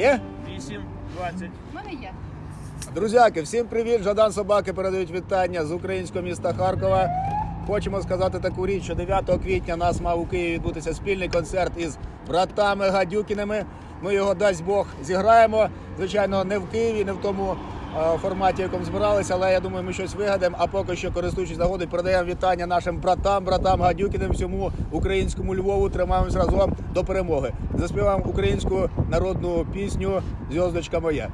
Є? 8, 20. У мене є. Друзяки, всім привіт! Жадан Собаки передають вітання з українського міста Харкова. Хочемо сказати таку річ, що 9 квітня нас мав у Києві відбутися спільний концерт із братами Гадюкіними. Ми його дасть Бог зіграємо. Звичайно, не в Києві, не в тому форматі, в якому збиралися, але я думаю, ми щось вигадаємо. А поки що, користуючись нагодою, передаємо вітання нашим братам, братам Гадюкіним, всьому українському Львову. Тримаємось разом до перемоги. Заспіваємо українську народну пісню Зв'язочка моя.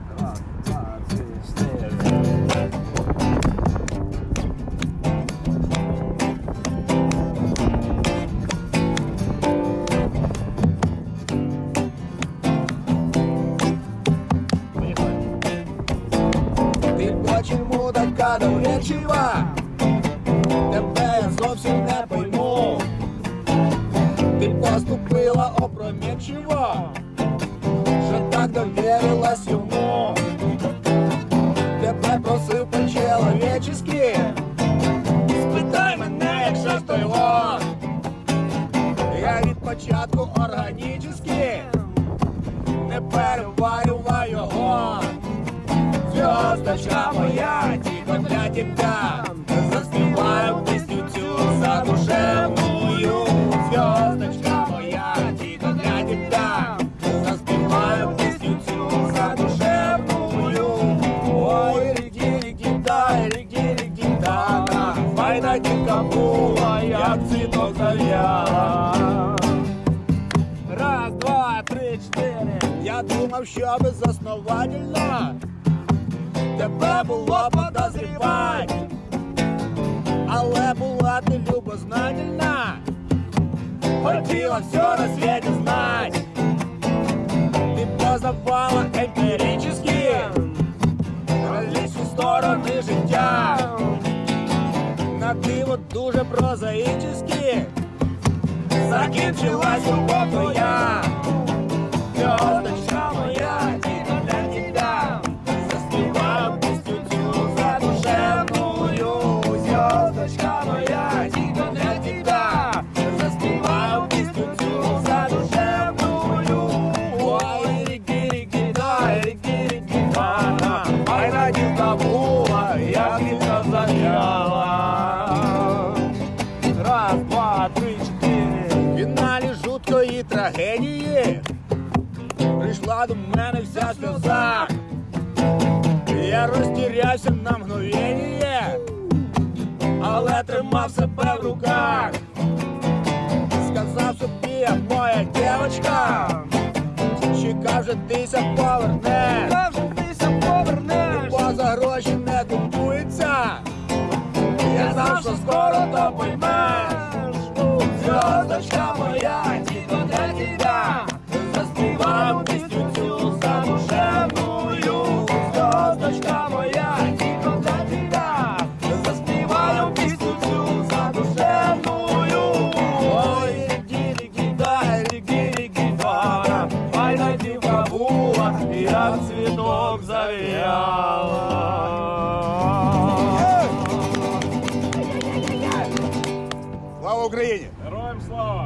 Така довірчива? Тебе я зовсім не пойму. Ти поступила опрометчиво, що так довірилась йому. Тебе просив по-человечески, спитай мене, як щось то. Я від початку органічески не переварюваю його. Звездочка моя, тебя. Заспеваю песню тю за душевную. Звездочка моя, тихо для тебя. Заспеваю песню тю за душевную. Ой, реги, реги, да, реги, реги, да, да. Война дикобула, я цветок завяла Раз, два, три, четыре. Я думал, що безосновательно тебе було подозрівати, але була ти любознательна, хотіла все на світі знати. Ти познавала емпірически различні сторони життя. На диво дуже прозаїчески закінчилась любов твоя. Раз, два, три, чотири. Фіналі жуткої трагедії прийшла до мене вся сльоза. Я розтірявся на мгновення, але тримав себе в руках. Сказав собі, я моя дівчинка, чекав же тися поверне. Завжди повернеш. Бо за гроші не купується. Я знав, що скоро то поймеш. звездочка моя, типа для тебя. Заспеваю песню всю задушевную. Звездочка моя, типа для тебя. Заспеваю песню всю задушевную. Ой, леги, леги, да, леги, леги, да. Пальна дива була, я цветок завяла. Слава Україні! far.